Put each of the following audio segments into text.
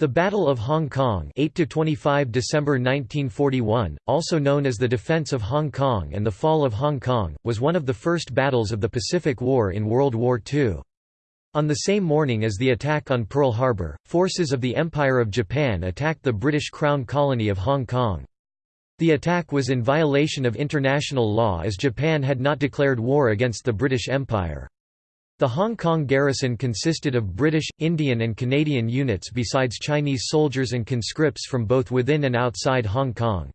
The Battle of Hong Kong 8 to 25 December 1941, also known as the Defense of Hong Kong and the Fall of Hong Kong, was one of the first battles of the Pacific War in World War II. On the same morning as the attack on Pearl Harbor, forces of the Empire of Japan attacked the British Crown colony of Hong Kong. The attack was in violation of international law as Japan had not declared war against the British Empire. The Hong Kong garrison consisted of British, Indian and Canadian units besides Chinese soldiers and conscripts from both within and outside Hong Kong.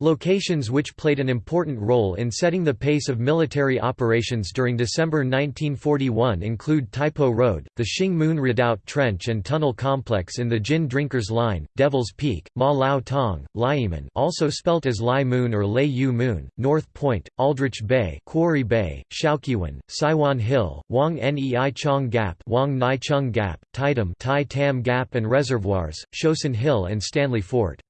Locations which played an important role in setting the pace of military operations during December 1941 include Tai Po Road, the Shing Mun Redoubt Trench and Tunnel Complex in the Gin Drinkers Line, Devil's Peak, Ma Lao Tong, Lyemun also spelt as Lai Moon or Lei Yue Mun, North Point, Aldrich Bay, Quarry Bay, Shau Kei Wan, Saiwan Hill, Wong Nai Chung Gap, Wong Nai Chung Gap, Tai Tam Tai Tam Gap and Reservoirs, Shouson Hill and Stanley Fort.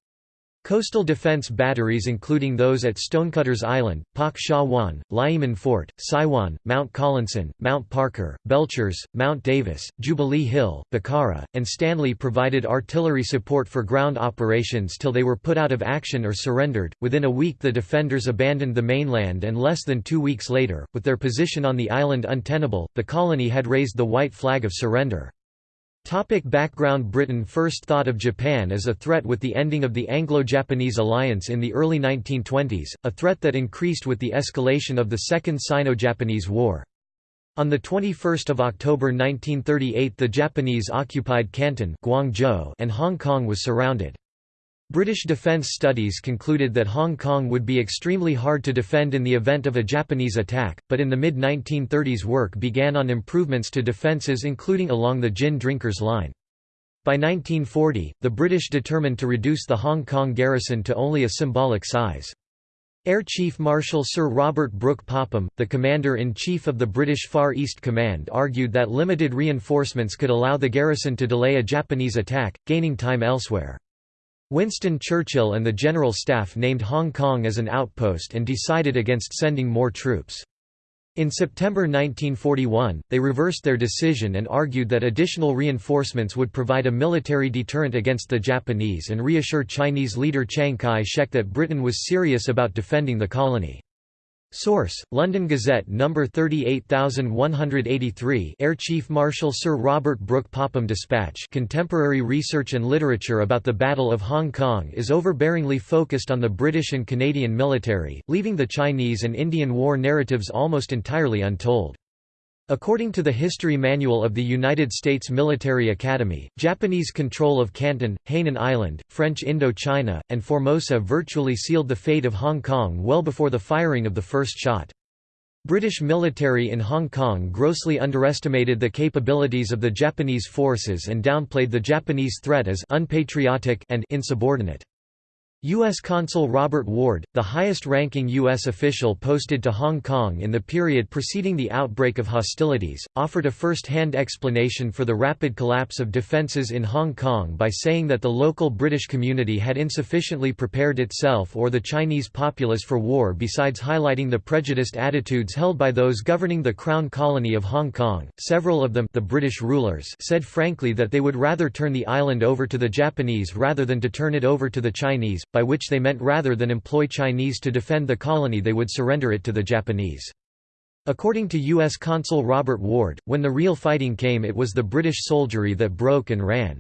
Coastal defense batteries including those at Stonecutters Island, Pak Sha Wan, Lyemun Fort, Saiwan, Mount Collinson, Mount Parker, Belchers, Mount Davis, Jubilee Hill, Bokhara, and Stanley provided artillery support for ground operations till they were put out of action or surrendered. Within a week the defenders abandoned the mainland and less than two weeks later, with their position on the island untenable, the colony had raised the white flag of surrender. Topic background Britain first thought of Japan as a threat with the ending of the Anglo-Japanese alliance in the early 1920s, a threat that increased with the escalation of the Second Sino-Japanese War. On 21 October 1938 the Japanese occupied Canton Guangzhou and Hong Kong was surrounded. British defence studies concluded that Hong Kong would be extremely hard to defend in the event of a Japanese attack, but in the mid-1930s work began on improvements to defences including along the Gin Drinkers Line. By 1940, the British determined to reduce the Hong Kong garrison to only a symbolic size. Air Chief Marshal Sir Robert Brooke Popham, the Commander-in-Chief of the British Far East Command argued that limited reinforcements could allow the garrison to delay a Japanese attack, gaining time elsewhere. Winston Churchill and the General Staff named Hong Kong as an outpost and decided against sending more troops. In September 1941, they reversed their decision and argued that additional reinforcements would provide a military deterrent against the Japanese and reassure Chinese leader Chiang Kai-shek that Britain was serious about defending the colony. Source: London Gazette No. 38183 Air Chief Marshal Sir Robert Brooke Popham Dispatch Contemporary research and literature about the Battle of Hong Kong is overbearingly focused on the British and Canadian military, leaving the Chinese and Indian War narratives almost entirely untold. According to the History Manual of the United States Military Academy, Japanese control of Canton, Hainan Island, French Indochina, and Formosa virtually sealed the fate of Hong Kong well before the firing of the first shot. British military in Hong Kong grossly underestimated the capabilities of the Japanese forces and downplayed the Japanese threat as unpatriotic and insubordinate. U.S. Consul Robert Ward, the highest-ranking U.S. official posted to Hong Kong in the period preceding the outbreak of hostilities, offered a first-hand explanation for the rapid collapse of defences in Hong Kong by saying that the local British community had insufficiently prepared itself or the Chinese populace for war besides highlighting the prejudiced attitudes held by those governing the Crown Colony of Hong Kong. Several of them the British rulers said frankly that they would rather turn the island over to the Japanese rather than to turn it over to the Chinese by which they meant rather than employ Chinese to defend the colony they would surrender it to the Japanese. According to U.S. Consul Robert Ward, when the real fighting came it was the British soldiery that broke and ran.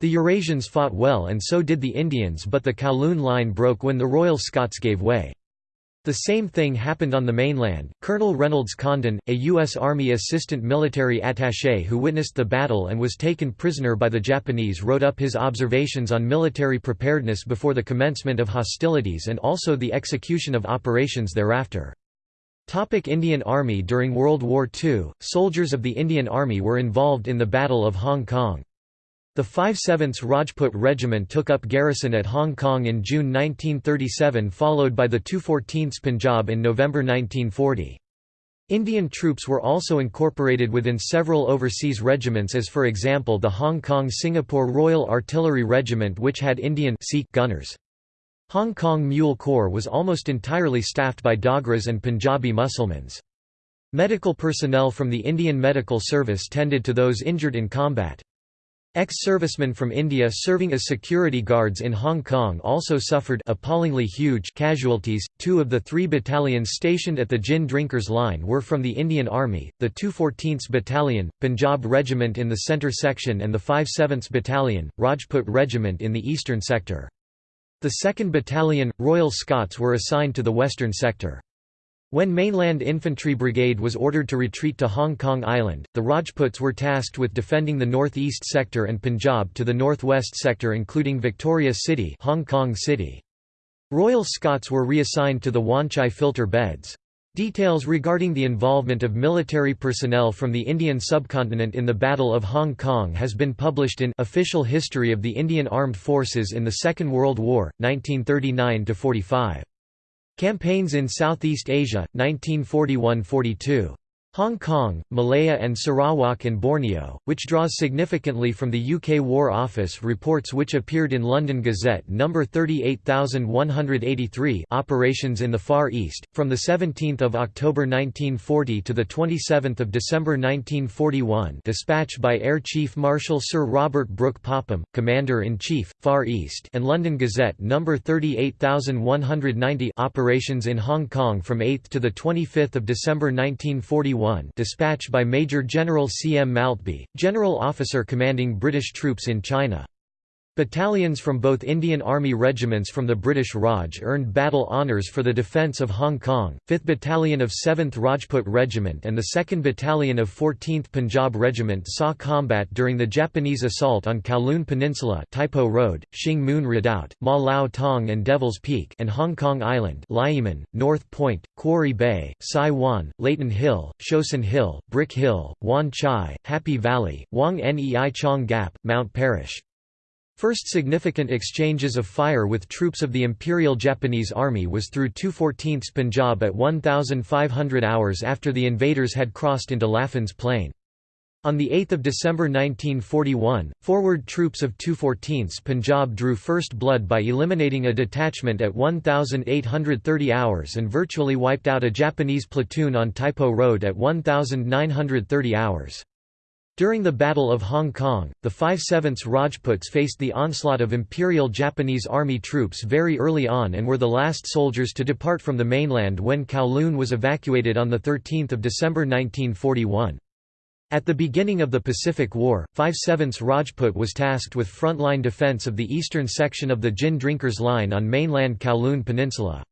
The Eurasians fought well and so did the Indians but the Kowloon line broke when the Royal Scots gave way. The same thing happened on the mainland. Colonel Reynolds Condon, a U.S. Army assistant military attaché who witnessed the battle and was taken prisoner by the Japanese wrote up his observations on military preparedness before the commencement of hostilities and also the execution of operations thereafter. Topic Indian Army During World War II, soldiers of the Indian Army were involved in the Battle of Hong Kong. The 5/7th Rajput Regiment took up garrison at Hong Kong in June 1937 followed by the 214th Punjab in November 1940. Indian troops were also incorporated within several overseas regiments as for example the Hong Kong-Singapore Royal Artillery Regiment which had Indian Sikh gunners. Hong Kong Mule Corps was almost entirely staffed by Dogras and Punjabi Musulmans. Medical personnel from the Indian Medical Service tended to those injured in combat. Ex-servicemen from India serving as security guards in Hong Kong also suffered appallingly huge casualties. Two of the three battalions stationed at the gin drinkers line were from the Indian Army, the 214th Battalion, Punjab Regiment in the centre section and the 57th Battalion, Rajput Regiment in the eastern sector. The 2nd Battalion, Royal Scots were assigned to the western sector. When Mainland Infantry Brigade was ordered to retreat to Hong Kong Island, the Rajputs were tasked with defending the northeast sector and Punjab to the northwest sector including Victoria City, Hong Kong City. Royal Scots were reassigned to the Wan Chai filter beds. Details regarding the involvement of military personnel from the Indian subcontinent in the Battle of Hong Kong has been published in Official History of the Indian Armed Forces in the Second World War, 1939–45. Campaigns in Southeast Asia, 1941–42. Hong Kong, Malaya and Sarawak and Borneo, which draws significantly from the UK War Office reports which appeared in London Gazette No. 38183 Operations in the Far East, from 17 October 1940 to 27 December 1941 dispatch by Air Chief Marshal Sir Robert Brooke Popham, Commander-in-Chief, Far East and London Gazette No. 38190 Operations in Hong Kong from 8 to 25 December 1941 dispatch by Major General C. M. Maltby, General Officer commanding British troops in China. Battalions from both Indian Army regiments from the British Raj earned battle honours for the defence of Hong Kong, 5th Battalion of 7th Rajput Regiment and the 2nd Battalion of 14th Punjab Regiment saw combat during the Japanese assault on Kowloon Peninsula Taipo Road, Shing Mun Redoubt, Ma Lao Tong and Devil's Peak and Hong Kong Island Lyemun, North Point, Quarry Bay, Sai Wan, Leighton Hill, Shouson Hill, Brick Hill, Wan Chai, Happy Valley, Wong Nai Chung Gap, Mount Parish. First significant exchanges of fire with troops of the Imperial Japanese Army was through 214th Punjab at 1,500 hours after the invaders had crossed into Laffan's Plain. On 8 December 1941, forward troops of 214th Punjab drew first blood by eliminating a detachment at 1,830 hours and virtually wiped out a Japanese platoon on Taipo Road at 1,930 hours. During the Battle of Hong Kong, the 5/7 Rajputs faced the onslaught of Imperial Japanese Army troops very early on and were the last soldiers to depart from the mainland when Kowloon was evacuated on 13 December 1941. At the beginning of the Pacific War, 5/7 Rajput was tasked with frontline defense of the eastern section of the Gin Drinkers Line on mainland Kowloon Peninsula.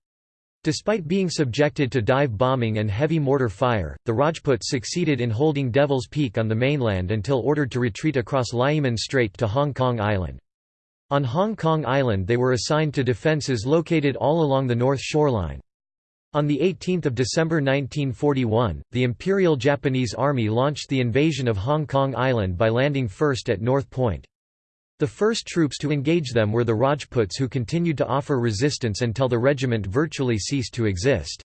Despite being subjected to dive bombing and heavy mortar fire, the Rajputs succeeded in holding Devil's Peak on the mainland until ordered to retreat across Lyemun Strait to Hong Kong Island. On Hong Kong Island they were assigned to defences located all along the north shoreline. On 18 December 1941, the Imperial Japanese Army launched the invasion of Hong Kong Island by landing first at North Point. The first troops to engage them were the Rajputs who continued to offer resistance until the regiment virtually ceased to exist.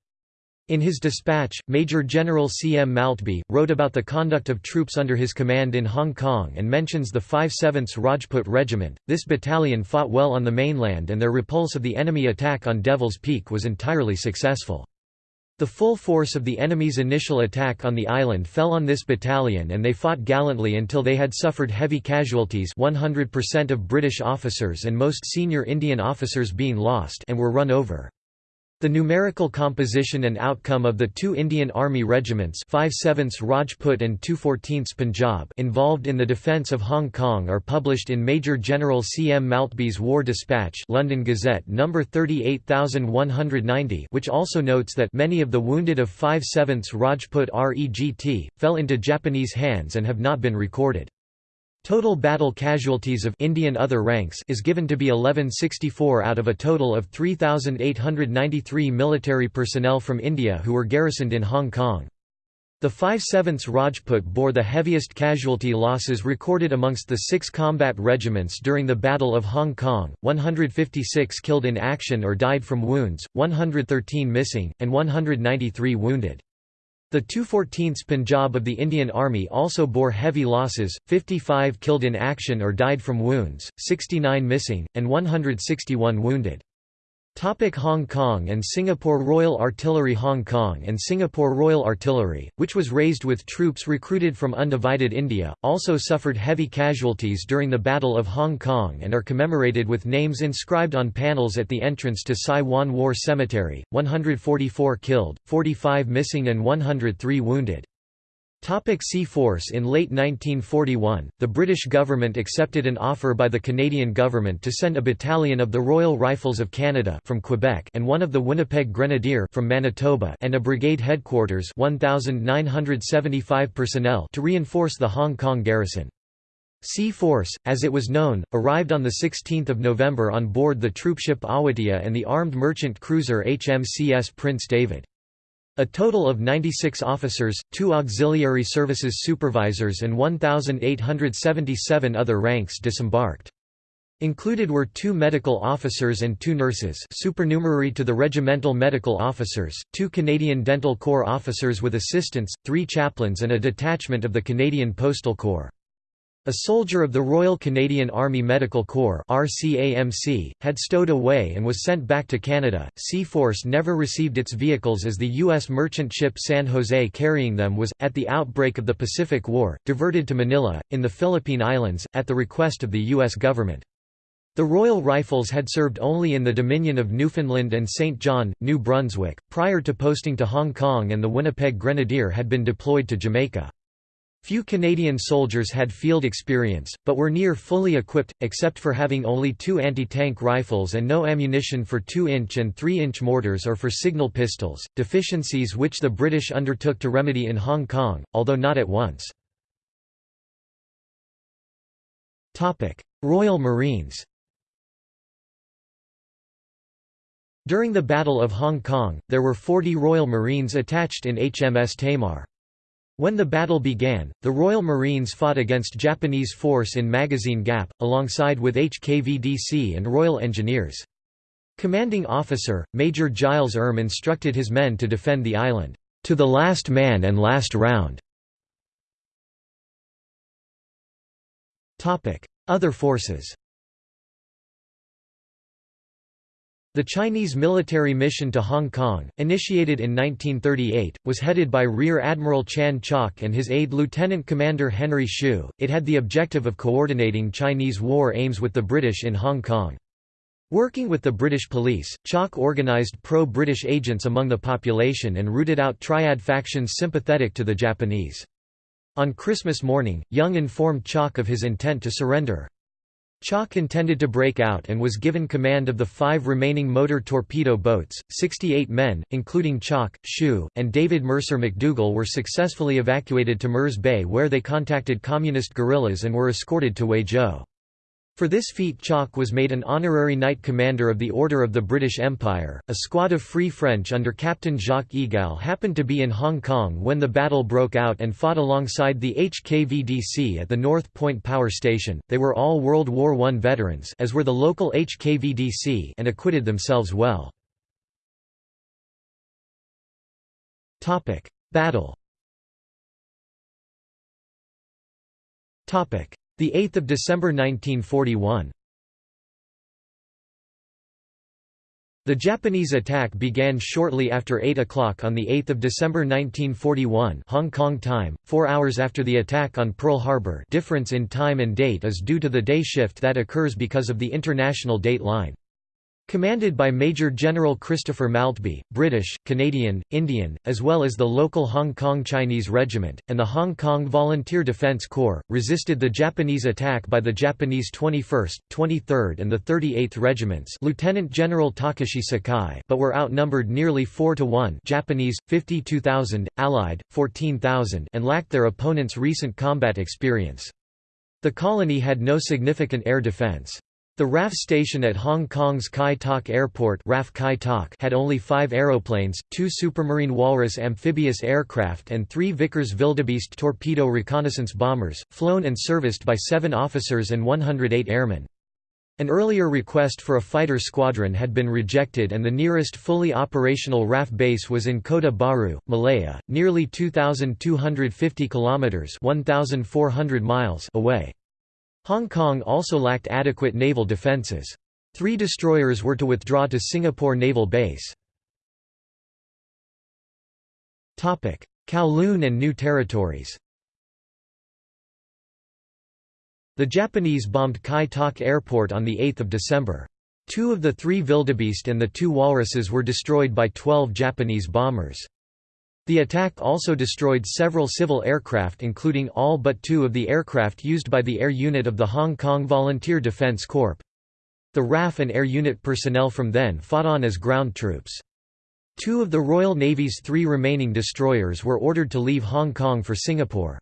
In his dispatch, Major General C. M. Maltby, wrote about the conduct of troops under his command in Hong Kong and mentions the 5/7th Rajput Regiment. This battalion fought well on the mainland and their repulse of the enemy attack on Devil's Peak was entirely successful. The full force of the enemy's initial attack on the island fell on this battalion and they fought gallantly until they had suffered heavy casualties 100% of British officers and most senior Indian officers being lost and were run over. The numerical composition and outcome of the two Indian Army regiments 5/7 Rajput and 214th Punjab involved in the defence of Hong Kong are published in Major General C. M. Maltby's War Dispatch London Gazette No. 38190 which also notes that many of the wounded of 5/7 Rajput REGT, fell into Japanese hands and have not been recorded. Total battle casualties of Indian other ranks is given to be 1164 out of a total of 3,893 military personnel from India who were garrisoned in Hong Kong. The 5/7 Rajput bore the heaviest casualty losses recorded amongst the six combat regiments during the Battle of Hong Kong, 156 killed in action or died from wounds, 113 missing, and 193 wounded. The 214th Punjab of the Indian Army also bore heavy losses, 55 killed in action or died from wounds, 69 missing, and 161 wounded. Topic Hong Kong and Singapore Royal Artillery Hong Kong and Singapore Royal Artillery, which was raised with troops recruited from undivided India, also suffered heavy casualties during the Battle of Hong Kong and are commemorated with names inscribed on panels at the entrance to Sai Wan War Cemetery, 144 killed, 45 missing and 103 wounded. Topic C Force In late 1941, the British government accepted an offer by the Canadian government to send a battalion of the Royal Rifles of Canada from Quebec and one of the Winnipeg Grenadier from Manitoba and a brigade headquarters 1975 personnel to reinforce the Hong Kong garrison. C Force, as it was known, arrived on 16 November on board the troopship Awatea and the armed merchant cruiser HMCS Prince David. A total of 96 officers, two auxiliary services supervisors and 1,877 other ranks disembarked. Included were two medical officers and two nurses supernumerary to the regimental medical officers, two Canadian Dental Corps officers with assistants, three chaplains and a detachment of the Canadian Postal Corps. A soldier of the Royal Canadian Army Medical Corps (RCAMC) had stowed away and was sent back to Canada. C Force never received its vehicles as the U.S. merchant ship San Jose carrying them was, at the outbreak of the Pacific War, diverted to Manila, in the Philippine Islands, at the request of the U.S. government. The Royal Rifles had served only in the Dominion of Newfoundland and St. John, New Brunswick, prior to posting to Hong Kong and the Winnipeg Grenadier had been deployed to Jamaica. Few Canadian soldiers had field experience, but were near fully equipped, except for having only two anti-tank rifles and no ammunition for 2-inch and 3-inch mortars or for signal pistols, deficiencies which the British undertook to remedy in Hong Kong, although not at once. Royal Marines During the Battle of Hong Kong, there were 40 Royal Marines attached in HMS Tamar. When the battle began, the Royal Marines fought against Japanese force in Magazine Gap, alongside with HKVDC and Royal Engineers. Commanding officer, Major Giles Erm instructed his men to defend the island, "...to the last man and last round." Other forces The Chinese military mission to Hong Kong, initiated in 1938, was headed by Rear Admiral Chan Chak and his aide Lieutenant Commander Henry Hsu. It had the objective of coordinating Chinese war aims with the British in Hong Kong. Working with the British police, Chak organised pro-British agents among the population and rooted out triad factions sympathetic to the Japanese. On Christmas morning, Young informed Chak of his intent to surrender. Chak intended to break out and was given command of the five remaining motor torpedo boats. 68 men, including Chak, Hsu, and David Mercer McDougall were successfully evacuated to Mirs Bay where they contacted communist guerrillas and were escorted to Huizhou. For this feat Chak was made an honorary Knight Commander of the Order of the British Empire. A squad of Free French under Captain Jacques Egal happened to be in Hong Kong when the battle broke out and fought alongside the HKVDC at the North Point Power Station. They were all World War I veterans as were the local HKVDC and acquitted themselves well. Battle. Topic: the 8th of December 1941. The Japanese attack began shortly after 8 o'clock on 8 December 1941 Hong Kong time, four hours after the attack on Pearl Harbor difference in time and date is due to the day shift that occurs because of the international date line. Commanded by Major General Christopher Maltby, British, Canadian, Indian, as well as the local Hong Kong Chinese Regiment, and the Hong Kong Volunteer Defence Corps, resisted the Japanese attack by the Japanese 21st, 23rd and the 38th Regiments Lieutenant General Takashi Sakai but were outnumbered nearly 4 to 1 Japanese, 52,000, Allied, 14,000 and lacked their opponents' recent combat experience. The colony had no significant air defence. The RAF station at Hong Kong's Kai Tak Airport RAF Kai Tak had only five aeroplanes, two Supermarine Walrus amphibious aircraft and three Vickers Wildebeest torpedo reconnaissance bombers, flown and serviced by seven officers and 108 airmen. An earlier request for a fighter squadron had been rejected and the nearest fully operational RAF base was in Kota Bharu, Malaya, nearly 2,250 kilometres 1,400 miles away. Hong Kong also lacked adequate naval defences. Three destroyers were to withdraw to Singapore Naval Base. Kowloon and New Territories The Japanese bombed Kai Tak Airport on 8 December. Two of the three Wildebeest and the two Walruses were destroyed by 12 Japanese bombers. The attack also destroyed several civil aircraft including all but two of the aircraft used by the air unit of the Hong Kong Volunteer Defence Corps. The RAF and air unit personnel from then fought on as ground troops. Two of the Royal Navy's three remaining destroyers were ordered to leave Hong Kong for Singapore.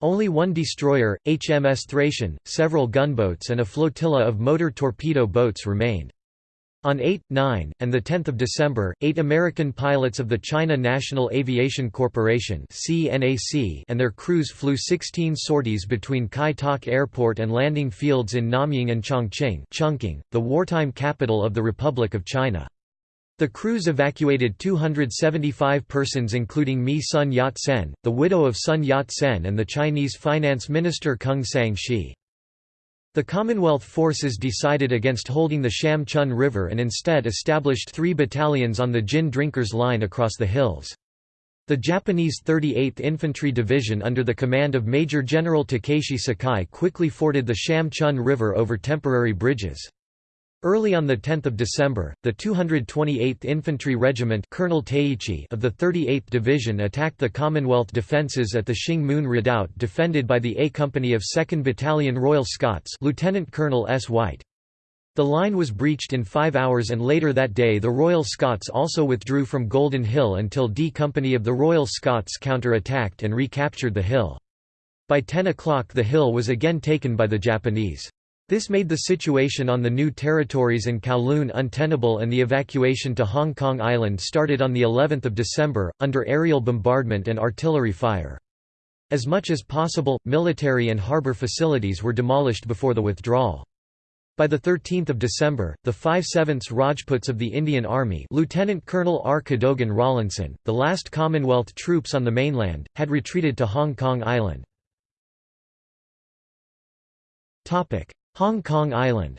Only one destroyer, HMS Thracian, several gunboats and a flotilla of motor torpedo boats remained. On 8, 9, and 10 December, eight American pilots of the China National Aviation Corporation and their crews flew 16 sorties between Kai Tak Airport and landing fields in Namyung and Chongqing Chongqing, the wartime capital of the Republic of China. The crews evacuated 275 persons including Mi Sun Yat-sen, the widow of Sun Yat-sen and the Chinese finance minister Kung Hsiang-hsi. The Commonwealth forces decided against holding the Sham Chun River and instead established three battalions on the Gin Drinkers Line across the hills. The Japanese 38th Infantry Division under the command of Major General Takeshi Sakai quickly forded the Sham Chun River over temporary bridges. Early on 10 December, the 228th Infantry Regiment Colonel Teiichi of the 38th Division attacked the Commonwealth defences at the Shing Mun Redoubt defended by the A Company of 2nd Battalion Royal Scots Lieutenant Colonel S. White. The line was breached in five hours and later that day the Royal Scots also withdrew from Golden Hill until D Company of the Royal Scots counter-attacked and recaptured the hill. By 10 o'clock the hill was again taken by the Japanese. This made the situation on the new territories and Kowloon untenable and the evacuation to Hong Kong Island started on the 11th of December, under aerial bombardment and artillery fire. As much as possible, military and harbour facilities were demolished before the withdrawal. By 13 December, the 5 7 Rajputs of the Indian Army Lieutenant Colonel R. Cadogan Rawlinson, the last Commonwealth troops on the mainland, had retreated to Hong Kong Island. Hong Kong Island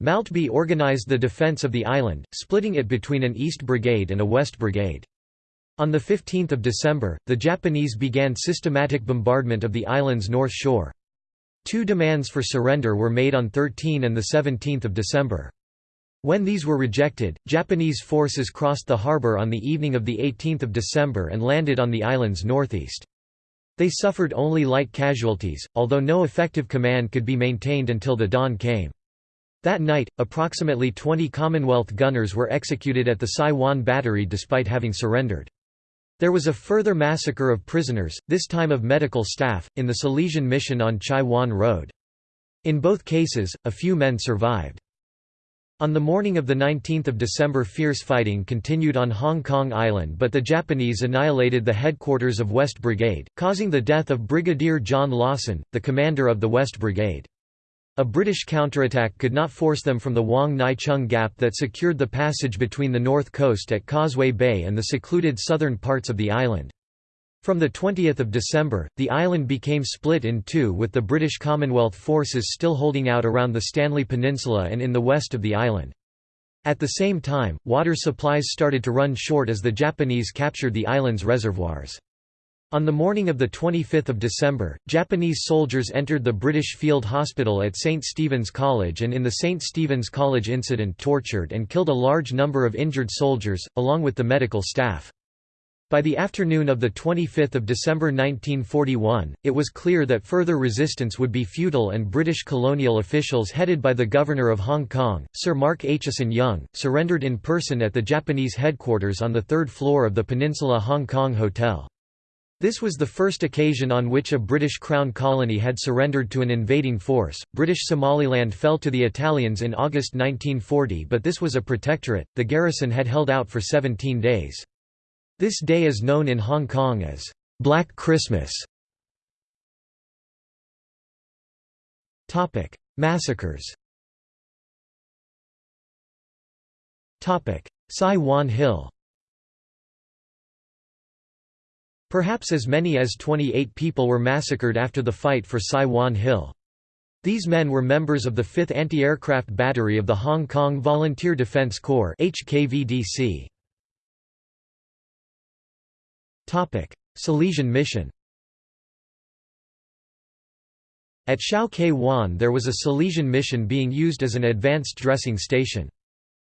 Maltby organised the defence of the island, splitting it between an East Brigade and a West Brigade. On 15 December, the Japanese began systematic bombardment of the island's north shore. Two demands for surrender were made on 13 and 17 December. When these were rejected, Japanese forces crossed the harbour on the evening of 18 December and landed on the island's northeast. They suffered only light casualties, although no effective command could be maintained until the dawn came. That night, approximately 20 Commonwealth gunners were executed at the Sai Wan Battery despite having surrendered. There was a further massacre of prisoners, this time of medical staff, in the Salesian mission on Chai Wan Road. In both cases, a few men survived. On the morning of 19 December fierce fighting continued on Hong Kong Island but the Japanese annihilated the headquarters of West Brigade, causing the death of Brigadier John Lawson, the commander of the West Brigade. A British counterattack could not force them from the Wong Nai Chung Gap that secured the passage between the north coast at Causeway Bay and the secluded southern parts of the island. From 20 December, the island became split in two with the British Commonwealth forces still holding out around the Stanley Peninsula and in the west of the island. At the same time, water supplies started to run short as the Japanese captured the island's reservoirs. On the morning of 25 December, Japanese soldiers entered the British Field Hospital at St. Stephen's College and in the St. Stephen's College incident tortured and killed a large number of injured soldiers, along with the medical staff. By the afternoon of 25 December 1941, it was clear that further resistance would be futile and British colonial officials headed by the Governor of Hong Kong, Sir Mark Aitchison Young, surrendered in person at the Japanese headquarters on the third floor of the Peninsula Hong Kong Hotel. This was the first occasion on which a British Crown colony had surrendered to an invading force. British Somaliland fell to the Italians in August 1940, but this was a protectorate. The garrison had held out for 17 days. This day is known in Hong Kong as Black Christmas. Topic: Massacres. Topic: Sai Wan Hill. Perhaps as many as 28 people were massacred after the fight for Sai Wan Hill. These men were members of the 5th Anti-Aircraft Battery of the Hong Kong Volunteer Defence Corps HKVDC. Salesian mission At Shau Kei Wan there was a Salesian mission being used as an advanced dressing station.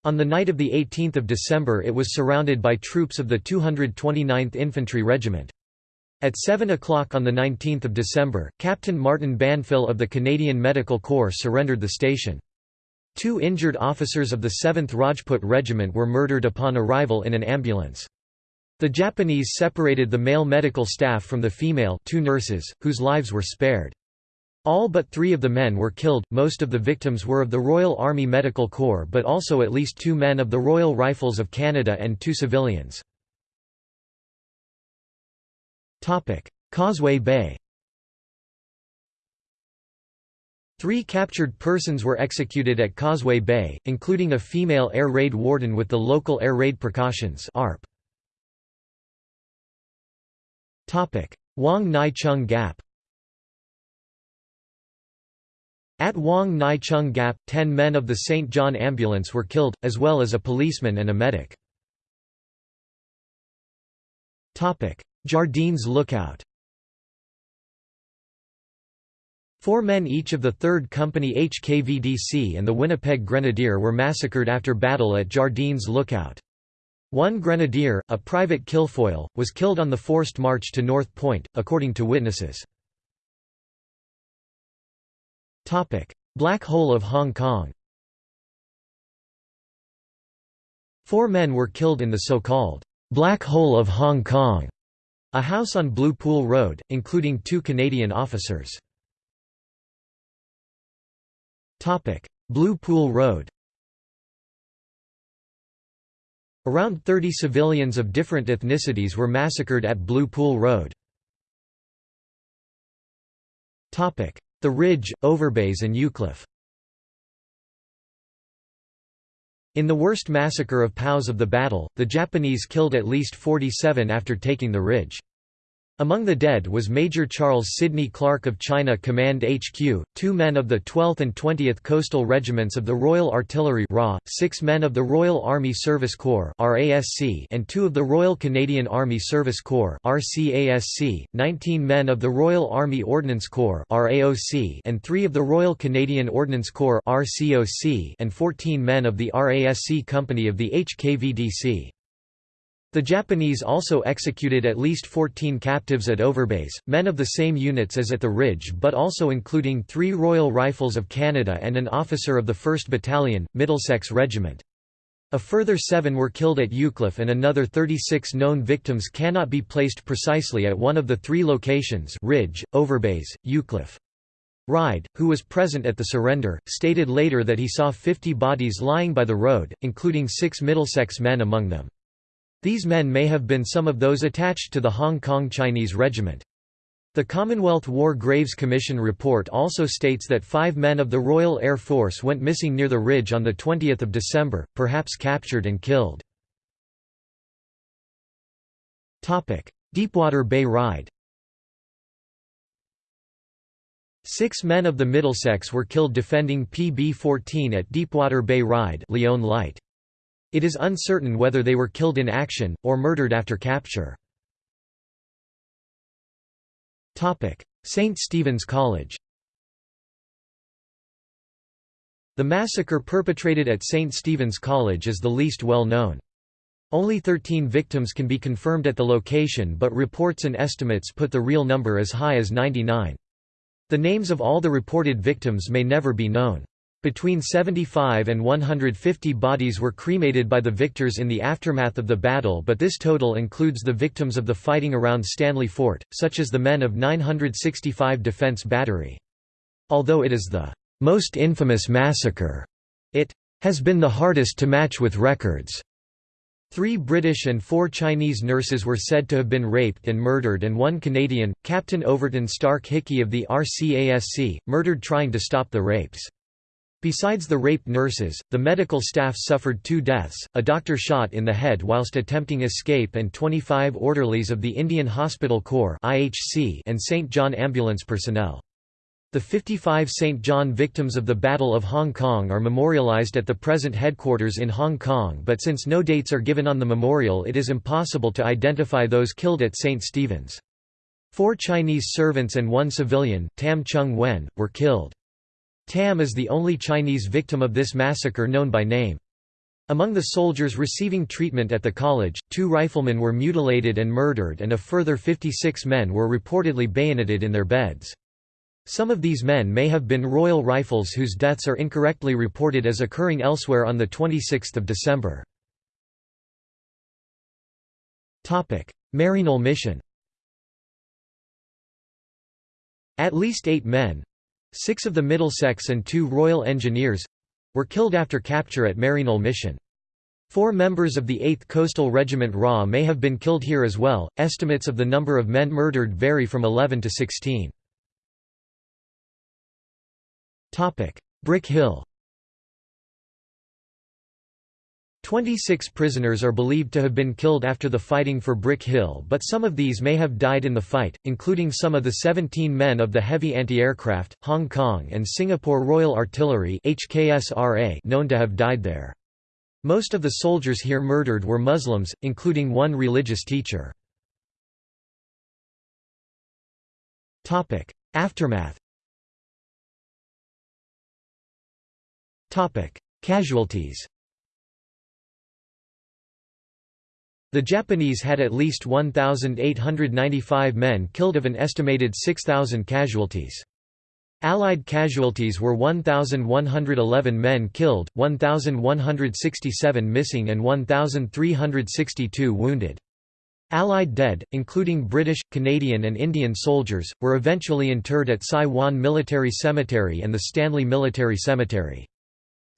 On the night of 18 December it was surrounded by troops of the 229th Infantry Regiment. At 7 o'clock on 19 December, Captain Martin Banfill of the Canadian Medical Corps surrendered the station. Two injured officers of the 7th Rajput Regiment were murdered upon arrival in an ambulance. The Japanese separated the male medical staff from the female two nurses, whose lives were spared. All but three of the men were killed, most of the victims were of the Royal Army Medical Corps but also at least two men of the Royal Rifles of Canada and two civilians. Causeway Bay Three captured persons were executed at Causeway Bay, including a female air raid warden with the local air raid precautions ARP. Wong Nai Chung Gap At Wong Nai Chung Gap, ten men of the St. John Ambulance were killed, as well as a policeman and a medic. Jardines Lookout Four men each of the 3rd Company HKVDC and the Winnipeg Grenadier were massacred after battle at Jardines Lookout. One grenadier, a private Kilfoyle, was killed on the forced march to North Point, according to witnesses. Black Hole of Hong Kong Four men were killed in the so-called Black Hole of Hong Kong, a house on Blue Pool Road, including two Canadian officers. Blue Pool Road Around 30 civilians of different ethnicities were massacred at Blue Pool Road. The Ridge, Overbays and Eucliffe In the worst massacre of POWs of the battle, the Japanese killed at least 47 after taking the ridge. Among the dead was Major Charles Sidney Clark of China Command HQ, two men of the 12th and 20th Coastal Regiments of the Royal Artillery six men of the Royal Army Service Corps and two of the Royal Canadian Army Service Corps 19 men of the Royal Army Ordnance Corps and three of the Royal Canadian Ordnance Corps and 14 men of the RASC Company of the HKVDC. The Japanese also executed at least 14 captives at Overbays, men of the same units as at the Ridge but also including three Royal Rifles of Canada and an officer of the 1st Battalion, Middlesex Regiment. A further seven were killed at Eucliffe and another 36 known victims cannot be placed precisely at one of the three locations Ridge, Overbays, Eucliffe. Ride, who was present at the surrender, stated later that he saw 50 bodies lying by the road, including six Middlesex men among them. These men may have been some of those attached to the Hong Kong Chinese Regiment. The Commonwealth War Graves Commission report also states that five men of the Royal Air Force went missing near the ridge on 20 December, perhaps captured and killed. Deepwater Bay Ride Six men of the Middlesex were killed defending PB-14 at Deepwater Bay Ride Leon Light. It is uncertain whether they were killed in action, or murdered after capture. St. Stephen's College The massacre perpetrated at St. Stephen's College is the least well known. Only 13 victims can be confirmed at the location but reports and estimates put the real number as high as 99. The names of all the reported victims may never be known. Between 75 and 150 bodies were cremated by the victors in the aftermath of the battle but this total includes the victims of the fighting around Stanley Fort, such as the men of 965 Defense Battery. Although it is the most infamous massacre, it has been the hardest to match with records. Three British and four Chinese nurses were said to have been raped and murdered and one Canadian, Captain Overton Stark Hickey of the RCASC, murdered trying to stop the rapes. Besides the raped nurses, the medical staff suffered two deaths, a doctor shot in the head whilst attempting escape and 25 orderlies of the Indian Hospital Corps and St. John Ambulance personnel. The 55 St. John victims of the Battle of Hong Kong are memorialized at the present headquarters in Hong Kong but since no dates are given on the memorial it is impossible to identify those killed at St. Stephen's. Four Chinese servants and one civilian, Tam Chung Wen, were killed. Tam is the only Chinese victim of this massacre known by name. Among the soldiers receiving treatment at the college, two riflemen were mutilated and murdered and a further 56 men were reportedly bayoneted in their beds. Some of these men may have been Royal Rifles whose deaths are incorrectly reported as occurring elsewhere on 26 December. Maryknoll mission At least eight men—six of the Middlesex and two Royal Engineers—were killed after capture at Maryknoll mission. Four members of the 8th Coastal Regiment RA may have been killed here as well. Estimates of the number of men murdered vary from 11 to 16. Brick Hill 26 prisoners are believed to have been killed after the fighting for Brick Hill but some of these may have died in the fight, including some of the 17 men of the Heavy Anti-Aircraft, Hong Kong and Singapore Royal Artillery known to have died there. Most of the soldiers here murdered were Muslims, including one religious teacher. Aftermath Casualties The Japanese had at least 1,895 men killed of an estimated 6,000 casualties. Allied casualties were 1,111 men killed, 1,167 missing and 1,362 wounded. Allied dead, including British, Canadian and Indian soldiers, were eventually interred at Sai Wan Military Cemetery and the Stanley Military Cemetery.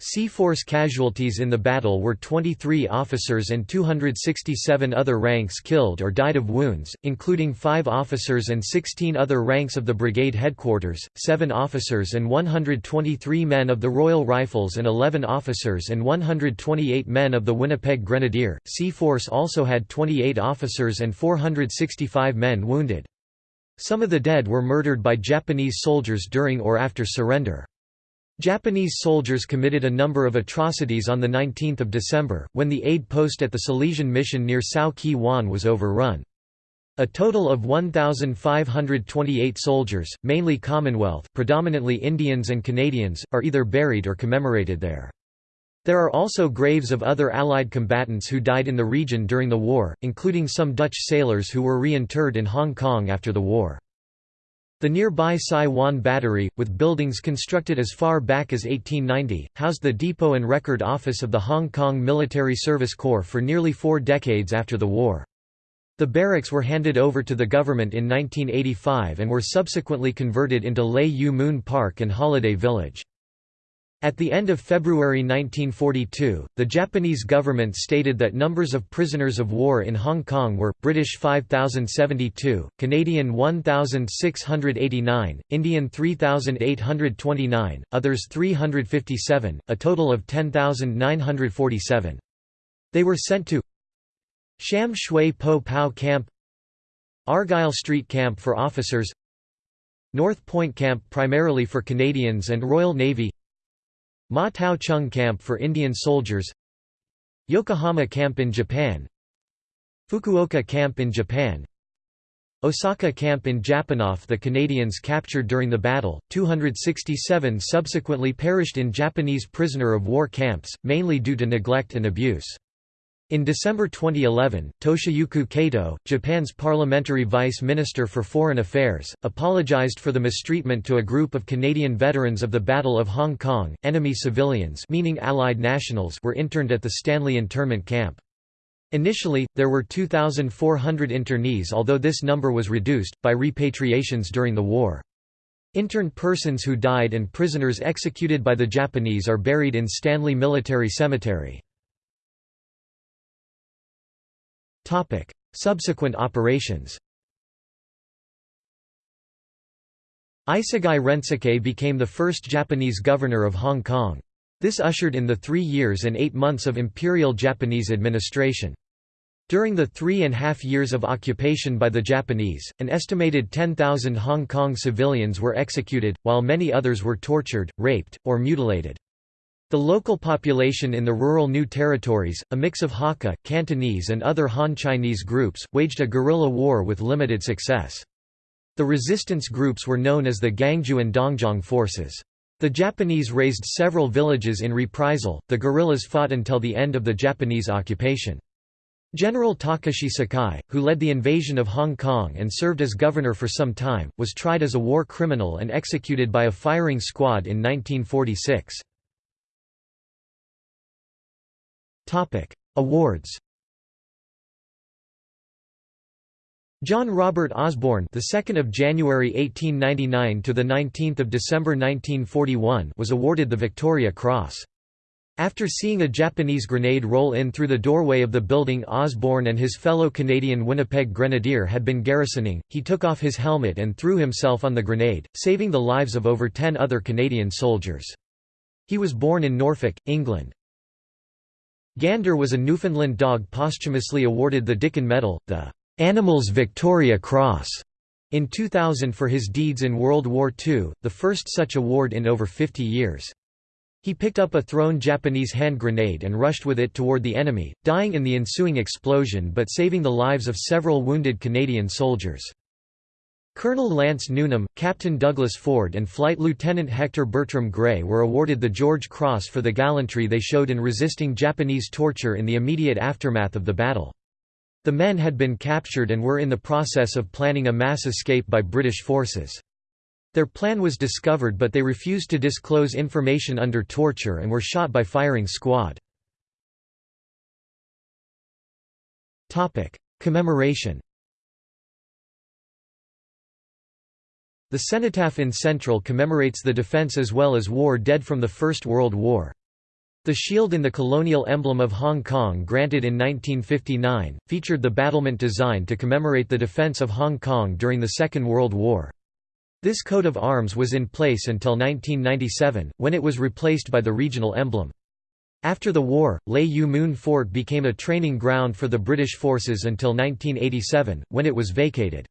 C-Force casualties in the battle were 23 officers and 267 other ranks killed or died of wounds, including 5 officers and 16 other ranks of the brigade headquarters, 7 officers and 123 men of the Royal Rifles and 11 officers and 128 men of the Winnipeg Grenadier. C-Force also had 28 officers and 465 men wounded. Some of the dead were murdered by Japanese soldiers during or after surrender. Japanese soldiers committed a number of atrocities on 19 December, when the aid post at the Salesian mission near Shau Kei Wan was overrun. A total of 1,528 soldiers, mainly Commonwealth predominantly Indians and Canadians, are either buried or commemorated there. There are also graves of other Allied combatants who died in the region during the war, including some Dutch sailors who were reinterred in Hong Kong after the war. The nearby Sai Wan Battery, with buildings constructed as far back as 1890, housed the depot and record office of the Hong Kong Military Service Corps for nearly four decades after the war. The barracks were handed over to the government in 1985 and were subsequently converted into Lei Yue Mun Park and Holiday Village. At the end of February 1942, the Japanese government stated that numbers of prisoners of war in Hong Kong were, British 5,072, Canadian 1,689, Indian 3,829, others 357, a total of 10,947. They were sent to Sham Shui Po Pao Camp Argyle Street Camp for officers North Point Camp primarily for Canadians and Royal Navy Ma Tau Chung Camp for Indian soldiers Yokohama Camp in Japan Fukuoka Camp in Japan Osaka Camp in Japan. Japanoff The Canadians captured during the battle, 267 subsequently perished in Japanese prisoner of war camps, mainly due to neglect and abuse. In December 2011, Toshiyuki Kato, Japan's parliamentary vice minister for foreign affairs, apologized for the mistreatment to a group of Canadian veterans of the Battle of Hong Kong. Enemy civilians, meaning Allied nationals, were interned at the Stanley internment camp. Initially, there were 2,400 internees although this number was reduced, by repatriations during the war. Interned persons who died and prisoners executed by the Japanese are buried in Stanley Military Cemetery. Subsequent operations Isogai Rensuke became the first Japanese governor of Hong Kong. This ushered in the three years and eight months of Imperial Japanese administration. During the three and a half years of occupation by the Japanese, an estimated 10,000 Hong Kong civilians were executed, while many others were tortured, raped, or mutilated. The local population in the rural New Territories, a mix of Hakka, Cantonese and other Han Chinese groups, waged a guerrilla war with limited success. The resistance groups were known as the Gangjiu and Dongjiang forces. The Japanese razed several villages in reprisal, the guerrillas fought until the end of the Japanese occupation. General Takashi Sakai, who led the invasion of Hong Kong and served as governor for some time, was tried as a war criminal and executed by a firing squad in 1946. Awards John Robert Osborne, the 2nd of January 1899 to the 19th of December 1941, was awarded the Victoria Cross. After seeing a Japanese grenade roll in through the doorway of the building Osborne and his fellow Canadian Winnipeg Grenadier had been garrisoning, he took off his helmet and threw himself on the grenade, saving the lives of over ten other Canadian soldiers. He was born in Norfolk, England. Gander was a Newfoundland dog posthumously awarded the Dickin Medal, the Animals Victoria Cross, in 2000 for his deeds in World War II, the first such award in over 50 years. He picked up a thrown Japanese hand grenade and rushed with it toward the enemy, dying in the ensuing explosion but saving the lives of several wounded Canadian soldiers. Colonel Lance Newnham, Captain Douglas Ford and Flight Lieutenant Hector Bertram Gray were awarded the George Cross for the gallantry they showed in resisting Japanese torture in the immediate aftermath of the battle. The men had been captured and were in the process of planning a mass escape by British forces. Their plan was discovered but they refused to disclose information under torture and were shot by firing squad. Commemoration The cenotaph in Central commemorates the defense as well as war dead from the First World War. The shield in the colonial emblem of Hong Kong granted in 1959, featured the battlement design to commemorate the defense of Hong Kong during the Second World War. This coat of arms was in place until 1997, when it was replaced by the regional emblem. After the war, Lei Yue Mun Fort became a training ground for the British forces until 1987, when it was vacated.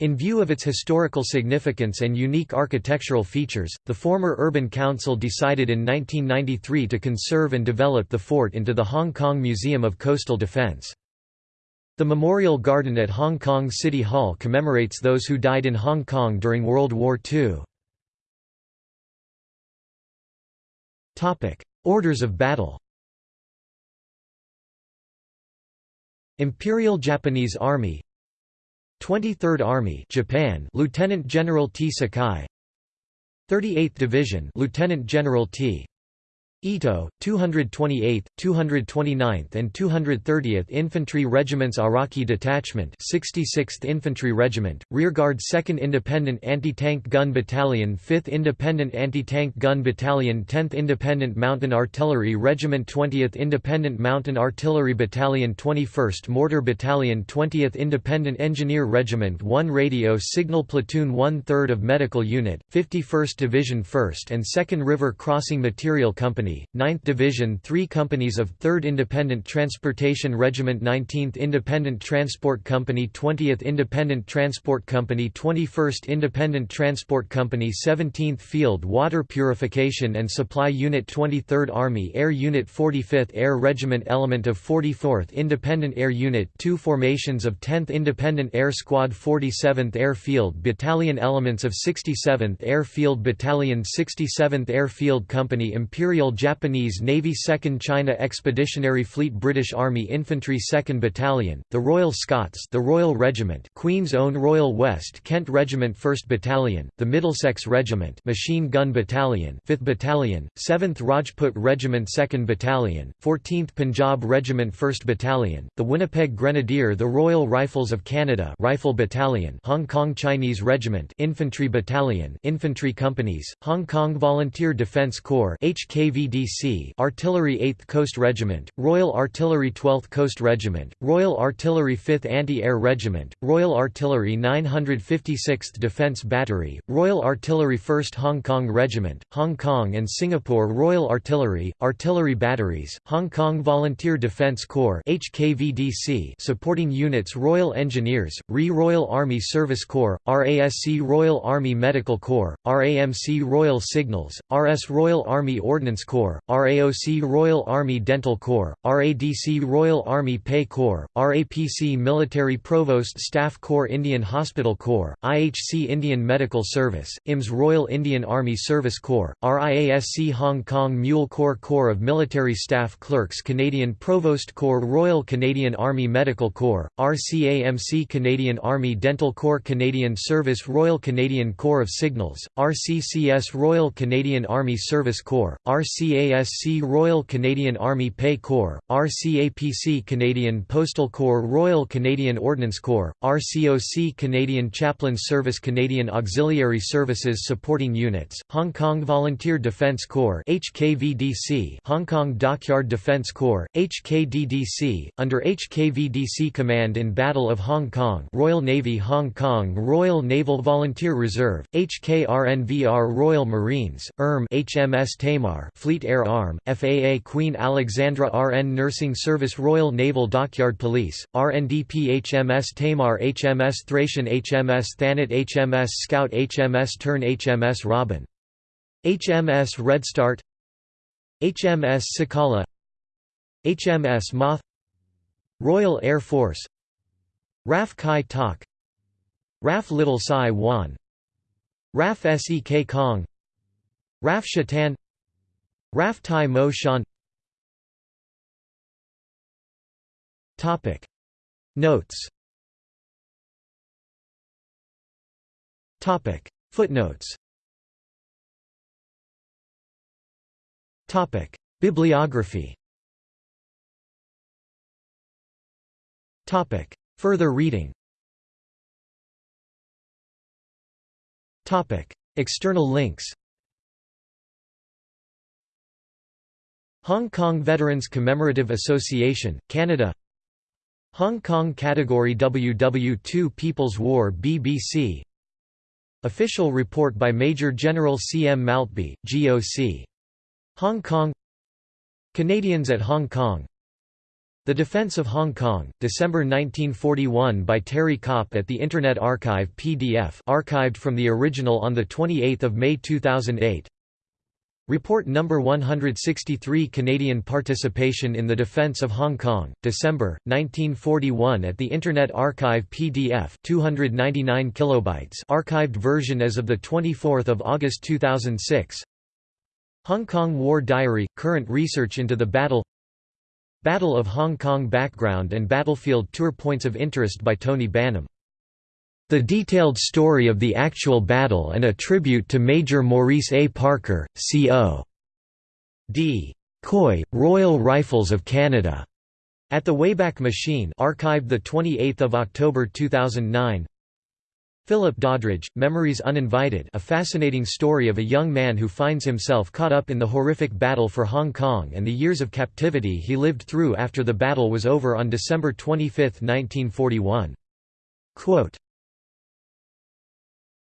In view of its historical significance and unique architectural features, the former Urban Council decided in 1993 to conserve and develop the fort into the Hong Kong Museum of Coastal Defence. The Memorial Garden at Hong Kong City Hall commemorates those who died in Hong Kong during World War II. Orders of battle Imperial Japanese Army 23rd Army Japan Lieutenant General T. Sakai. 38th Division Lieutenant General T Ito, 228th, 229th and 230th Infantry Regiments Araki Detachment 66th Infantry Regiment, Rearguard 2nd Independent Anti-Tank Gun Battalion 5th Independent Anti-Tank Gun Battalion 10th Independent Mountain Artillery Regiment 20th Independent Mountain Artillery Battalion 21st Mortar Battalion 20th Independent Engineer Regiment 1 Radio Signal Platoon 1 3rd of Medical Unit, 51st Division 1st and 2nd River Crossing Material Company Company, 9th Division 3 companies of 3rd Independent Transportation Regiment 19th Independent Transport Company 20th Independent Transport Company 21st Independent Transport Company 17th Field Water Purification and Supply Unit 23rd Army Air Unit 45th Air Regiment Element of 44th Independent Air Unit 2 Formations of 10th Independent Air Squad 47th Air Field Battalion Elements of 67th Air Field Battalion 67th Air Field Company Imperial Japanese Navy 2nd China Expeditionary Fleet British Army Infantry 2nd Battalion, the Royal Scots the Royal Regiment Queen's Own Royal West Kent Regiment 1st Battalion, the Middlesex Regiment Machine Gun Battalion 5th Battalion, 7th Rajput Regiment 2nd Battalion, 14th Punjab Regiment 1st Battalion, the Winnipeg Grenadier the Royal Rifles of Canada Rifle Battalion Hong Kong Chinese Regiment Infantry Battalion Infantry Companies, Hong Kong Volunteer Defence Corps HKV HKVDC Artillery 8th Coast Regiment, Royal Artillery 12th Coast Regiment, Royal Artillery 5th Anti-Air Regiment, Royal Artillery 956th Defence Battery, Royal Artillery 1st Hong Kong Regiment, Hong Kong and Singapore Royal Artillery, Artillery Batteries, Hong Kong Volunteer Defence Corps HKVDC supporting units Royal Engineers, RE Royal Army Service Corps, RASC Royal Army Medical Corps, RAMC Royal Signals, RS Royal Army Ordnance Corps, RAOC Royal Army Dental Corps, RADC Royal Army Pay Corps, RAPC Military Provost Staff Corps Indian Hospital Corps, IHC Indian Medical Service, IMS Royal Indian Army Service Corps, RIASC Hong Kong Mule Corps Corps of Military Staff Clerks Canadian Provost Corps Royal Canadian Army Medical Corps, RCAMC Canadian Army Dental Corps Canadian Service Royal Canadian Corps of Signals, RCCS Royal Canadian Army Service Corps, RCASC Royal Canadian Army Pay Corps, RCAPC Canadian Postal Corps Royal Canadian Ordnance Corps, RCOC Canadian Chaplain Service Canadian Auxiliary Services Supporting Units, Hong Kong Volunteer Defence Corps HKVDC Hong Kong Dockyard Defence Corps, HKDDC, under HKVDC Command in Battle of Hong Kong Royal Navy Hong Kong Royal Naval Volunteer Reserve, HKRNVR Royal Marines, ERM HMS Tamar Fleet Air Arm, FAA Queen Alexandra RN Nursing Service Royal Naval Dockyard Police, RNDP HMS Tamar HMS Thracian HMS Thanet HMS Scout HMS Tern HMS Robin. HMS Redstart. HMS Cicala. HMS Moth. Royal Air Force. RAF Kai Tak RAF Little Sai Wan. RAF Sek Kong. RAF Shatan RAF Tai Mo Shan. Notes. Footnotes. Bibliography. Further reading. External links Hong Kong Veterans Commemorative Association, Canada Hong Kong Category WW2 People's War BBC Official report by Major General C. M. Maltby, GOC. Hong Kong Canadians at Hong Kong the Defense of Hong Kong, December 1941 by Terry Copp at the Internet Archive PDF archived from the original on 28 May 2008 Report No. 163 Canadian Participation in the Defence of Hong Kong, December, 1941 at the Internet Archive PDF 299 kilobytes archived version as of the 24 August 2006 Hong Kong War Diary – Current research into the battle Battle of Hong Kong Background and Battlefield Tour Points of Interest by Tony Banham. The detailed story of the actual battle and a tribute to Major Maurice A. Parker, C.O. D. Coy, Royal Rifles of Canada. At the Wayback Machine archived 28 October 2009 Philip Doddridge, Memories Uninvited a fascinating story of a young man who finds himself caught up in the horrific battle for Hong Kong and the years of captivity he lived through after the battle was over on December 25, 1941. Quote,